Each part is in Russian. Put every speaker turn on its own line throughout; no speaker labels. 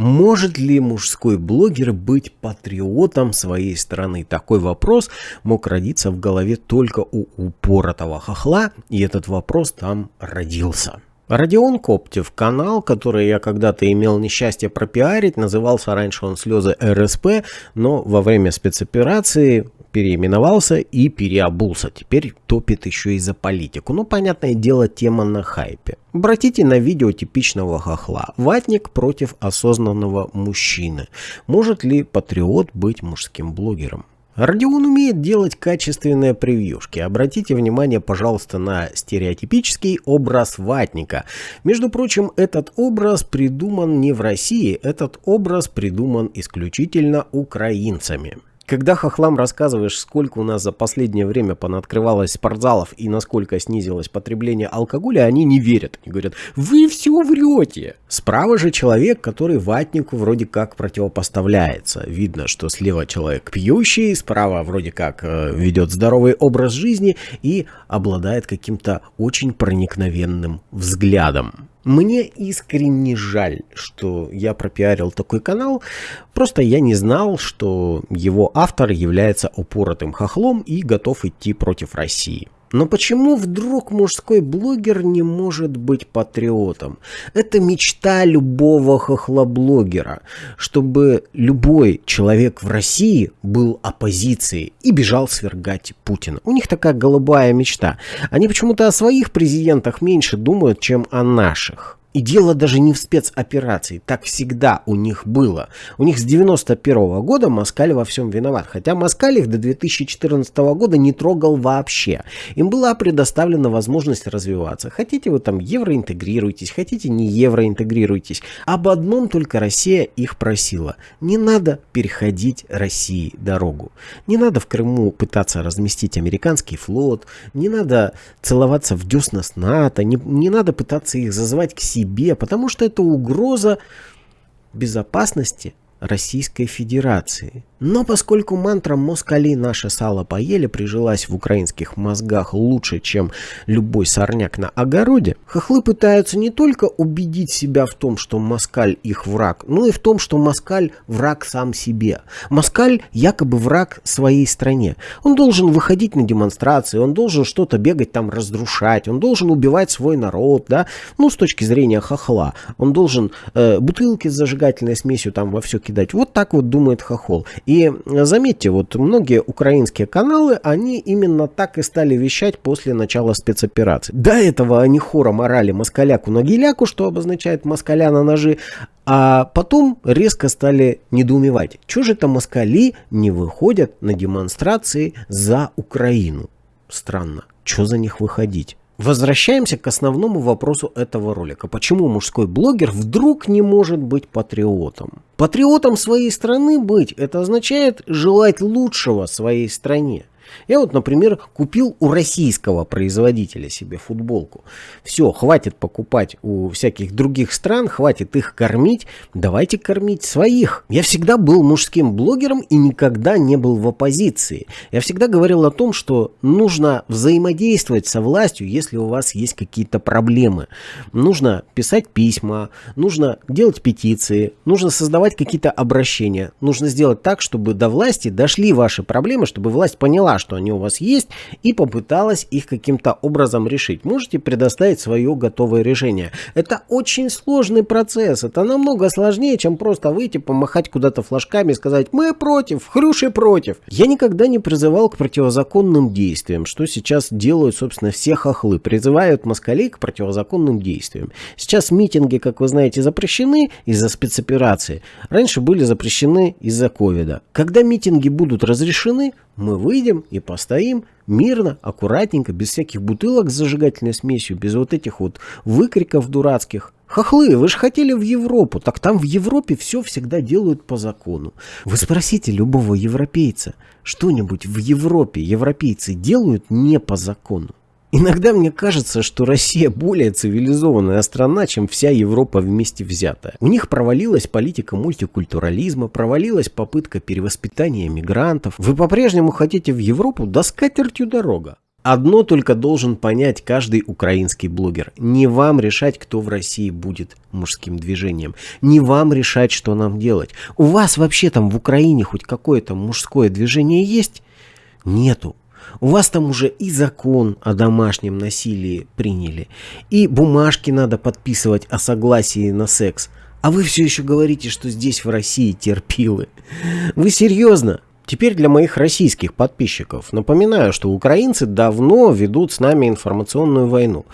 Может ли мужской блогер быть патриотом своей страны? Такой вопрос мог родиться в голове только у упоротого хохла, и этот вопрос там родился. Родион Коптев, канал, который я когда-то имел несчастье пропиарить, назывался раньше он «Слезы РСП», но во время спецоперации переименовался и переобулся. Теперь топит еще и за политику. Ну, понятное дело, тема на хайпе. Обратите на видео типичного хохла. Ватник против осознанного мужчины. Может ли патриот быть мужским блогером? Родион умеет делать качественные превьюшки. Обратите внимание, пожалуйста, на стереотипический образ ватника. Между прочим, этот образ придуман не в России, этот образ придуман исключительно украинцами. Когда хохлам рассказываешь, сколько у нас за последнее время понаоткрывалось спортзалов и насколько снизилось потребление алкоголя, они не верят. Они говорят, вы все врете. Справа же человек, который ватнику вроде как противопоставляется. Видно, что слева человек пьющий, справа вроде как э, ведет здоровый образ жизни и обладает каким-то очень проникновенным взглядом. Мне искренне жаль, что я пропиарил такой канал, просто я не знал, что его автор является упоротым хохлом и готов идти против России. Но почему вдруг мужской блогер не может быть патриотом? Это мечта любого хохлоблогера, чтобы любой человек в России был оппозицией и бежал свергать Путина. У них такая голубая мечта. Они почему-то о своих президентах меньше думают, чем о наших. И дело даже не в спецоперации, так всегда у них было. У них с 91 -го года Москаль во всем виноват, хотя Москаль их до 2014 года не трогал вообще. Им была предоставлена возможность развиваться. Хотите вы там евроинтегрируйтесь, хотите не евроинтегрируйтесь. Об одном только Россия их просила. Не надо переходить России дорогу. Не надо в Крыму пытаться разместить американский флот, не надо целоваться в десна с НАТО, не, не надо пытаться их зазывать к себе себе, потому что это угроза безопасности Российской Федерации. Но поскольку мантра «москали наше сало поели» прижилась в украинских мозгах лучше, чем любой сорняк на огороде, хохлы пытаются не только убедить себя в том, что москаль их враг, но и в том, что москаль враг сам себе. Москаль якобы враг своей стране. Он должен выходить на демонстрации, он должен что-то бегать там разрушать, он должен убивать свой народ, да, ну с точки зрения хохла. Он должен э, бутылки с зажигательной смесью там во все кидать. Вот так вот думает хохол. И заметьте, вот многие украинские каналы, они именно так и стали вещать после начала спецоперации. До этого они хором орали москаляку на геляку, что обозначает москаля на ножи, а потом резко стали недоумевать, что же это москали не выходят на демонстрации за Украину. Странно, что за них выходить? Возвращаемся к основному вопросу этого ролика. Почему мужской блогер вдруг не может быть патриотом? Патриотом своей страны быть, это означает желать лучшего своей стране. Я вот, например, купил у российского производителя себе футболку. Все, хватит покупать у всяких других стран, хватит их кормить. Давайте кормить своих. Я всегда был мужским блогером и никогда не был в оппозиции. Я всегда говорил о том, что нужно взаимодействовать со властью, если у вас есть какие-то проблемы. Нужно писать письма, нужно делать петиции, нужно создавать какие-то обращения. Нужно сделать так, чтобы до власти дошли ваши проблемы, чтобы власть поняла, что они у вас есть, и попыталась их каким-то образом решить. Можете предоставить свое готовое решение. Это очень сложный процесс. Это намного сложнее, чем просто выйти, помахать куда-то флажками и сказать «Мы против, хрюши против». Я никогда не призывал к противозаконным действиям, что сейчас делают, собственно, все хохлы. Призывают москалей к противозаконным действиям. Сейчас митинги, как вы знаете, запрещены из-за спецоперации. Раньше были запрещены из-за ковида. Когда митинги будут разрешены, мы выйдем и постоим мирно, аккуратненько, без всяких бутылок с зажигательной смесью, без вот этих вот выкриков дурацких. Хохлы, вы же хотели в Европу, так там в Европе все всегда делают по закону. Вы спросите любого европейца, что-нибудь в Европе европейцы делают не по закону. Иногда мне кажется, что Россия более цивилизованная страна, чем вся Европа вместе взятая. У них провалилась политика мультикультурализма, провалилась попытка перевоспитания мигрантов. Вы по-прежнему хотите в Европу? Да с катертью дорога. Одно только должен понять каждый украинский блогер. Не вам решать, кто в России будет мужским движением. Не вам решать, что нам делать. У вас вообще там в Украине хоть какое-то мужское движение есть? Нету. У вас там уже и закон о домашнем насилии приняли, и бумажки надо подписывать о согласии на секс. А вы все еще говорите, что здесь в России терпилы. Вы серьезно? Теперь для моих российских подписчиков напоминаю, что украинцы давно ведут с нами информационную войну.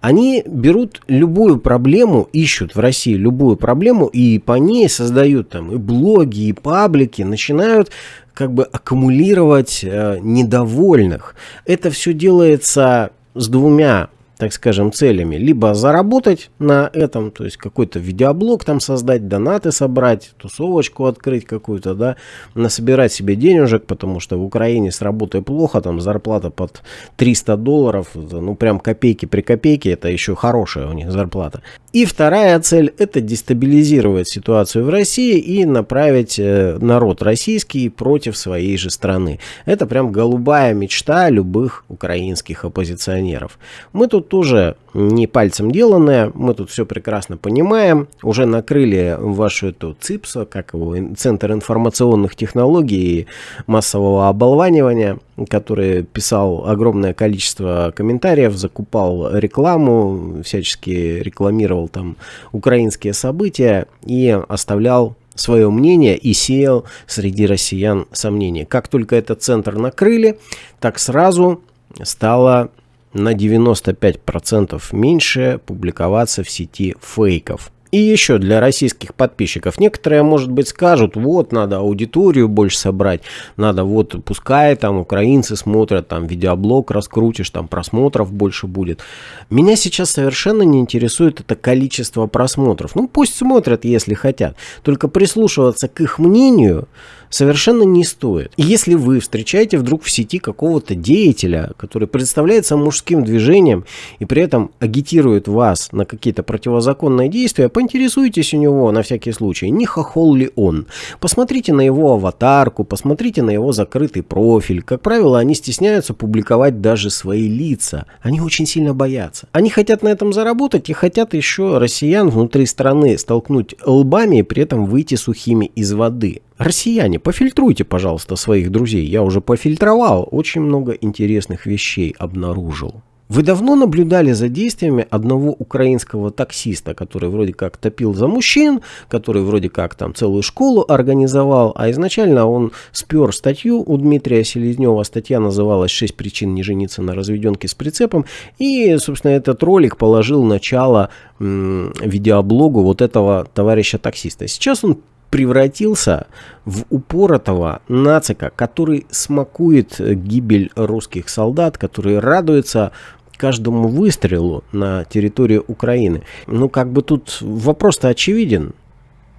Они берут любую проблему, ищут в России любую проблему и по ней создают там и блоги, и паблики, начинают как бы аккумулировать э, недовольных. Это все делается с двумя так скажем, целями. Либо заработать на этом, то есть какой-то видеоблог там создать, донаты собрать, тусовочку открыть какую-то, да, насобирать себе денежек, потому что в Украине с работой плохо, там зарплата под 300 долларов, ну прям копейки при копейке, это еще хорошая у них зарплата. И вторая цель – это дестабилизировать ситуацию в России и направить э, народ российский против своей же страны. Это прям голубая мечта любых украинских оппозиционеров. Мы тут тоже не пальцем деланное, мы тут все прекрасно понимаем. Уже накрыли вашу эту ЦИПСа, как его, Центр информационных технологий и массового оболванивания, который писал огромное количество комментариев, закупал рекламу, всячески рекламировал там украинские события и оставлял свое мнение и сеял среди россиян сомнения. Как только этот центр накрыли, так сразу стало на 95% меньше публиковаться в сети фейков. И еще для российских подписчиков. Некоторые, может быть, скажут, вот, надо аудиторию больше собрать, надо вот, пускай там украинцы смотрят, там видеоблог раскрутишь, там просмотров больше будет. Меня сейчас совершенно не интересует это количество просмотров. Ну, пусть смотрят, если хотят. Только прислушиваться к их мнению совершенно не стоит. И если вы встречаете вдруг в сети какого-то деятеля, который представляется мужским движением и при этом агитирует вас на какие-то противозаконные действия, поинтересуйтесь у него на всякий случай, не хохол ли он. Посмотрите на его аватарку, посмотрите на его закрытый профиль. Как правило, они стесняются публиковать даже свои лица. Они очень сильно боятся. Они хотят на этом заработать и хотят еще россиян внутри страны столкнуть лбами и при этом выйти сухими из воды. Россияне, пофильтруйте, пожалуйста, своих друзей. Я уже пофильтровал, очень много интересных вещей обнаружил. Вы давно наблюдали за действиями одного украинского таксиста, который вроде как топил за мужчин, который вроде как там целую школу организовал, а изначально он спер статью у Дмитрия Селезнева. Статья называлась «6 причин не жениться на разведенке с прицепом». И, собственно, этот ролик положил начало видеоблогу вот этого товарища таксиста. Сейчас он превратился в упоротого нацика, который смакует гибель русских солдат, который радуется каждому выстрелу на территории Украины. Ну, как бы тут вопрос-то очевиден.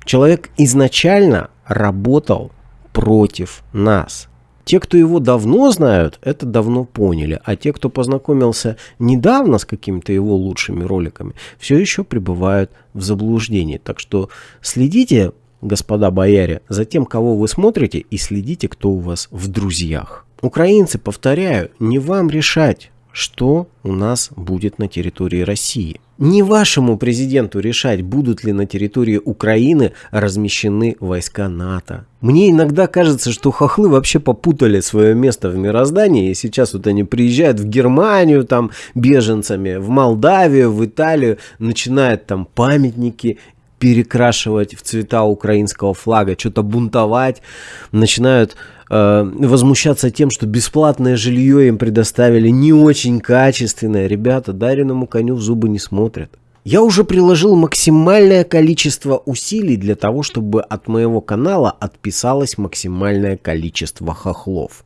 Человек изначально работал против нас. Те, кто его давно знают, это давно поняли. А те, кто познакомился недавно с какими-то его лучшими роликами, все еще пребывают в заблуждении. Так что следите господа бояре, за тем, кого вы смотрите и следите, кто у вас в друзьях. Украинцы, повторяю, не вам решать, что у нас будет на территории России. Не вашему президенту решать, будут ли на территории Украины размещены войска НАТО. Мне иногда кажется, что хохлы вообще попутали свое место в мироздании, и сейчас вот они приезжают в Германию там беженцами, в Молдавию, в Италию, начинают там памятники перекрашивать в цвета украинского флага, что-то бунтовать, начинают э, возмущаться тем, что бесплатное жилье им предоставили не очень качественное. Ребята, дареному коню в зубы не смотрят. Я уже приложил максимальное количество усилий для того, чтобы от моего канала отписалось максимальное количество хохлов.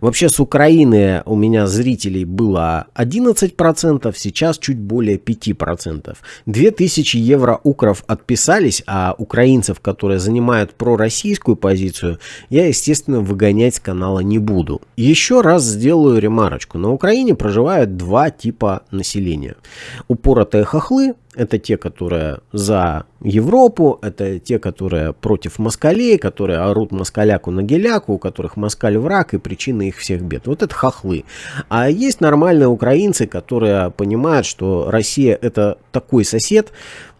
Вообще с Украины у меня зрителей было 11%, сейчас чуть более 5%. 2000 евро укров отписались, а украинцев, которые занимают пророссийскую позицию, я, естественно, выгонять с канала не буду. Еще раз сделаю ремарочку. На Украине проживают два типа населения. Упоротые хохлы это те, которые за Европу, это те, которые против москалей, которые орут москаляку на геляку, у которых москаль враг и причина их всех бед. Вот это хохлы. А есть нормальные украинцы, которые понимают, что Россия это такой сосед,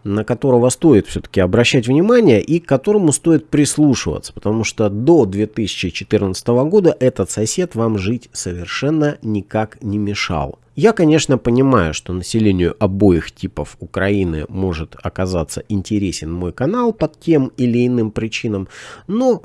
на которого стоит все-таки обращать внимание и к которому стоит прислушиваться, потому что до 2014 года этот сосед вам жить совершенно никак не мешал. Я, конечно, понимаю, что населению обоих типов Украины может оказаться интересен мой канал под тем или иным причинам, но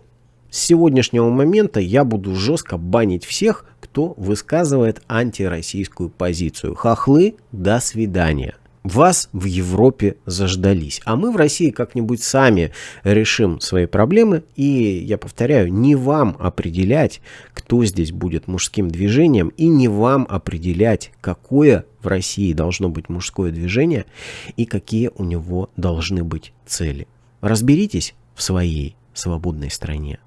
с сегодняшнего момента я буду жестко банить всех, кто высказывает антироссийскую позицию. Хохлы, до свидания вас в Европе заждались. А мы в России как-нибудь сами решим свои проблемы. И, я повторяю, не вам определять, кто здесь будет мужским движением, и не вам определять, какое в России должно быть мужское движение и какие у него должны быть цели. Разберитесь в своей свободной стране.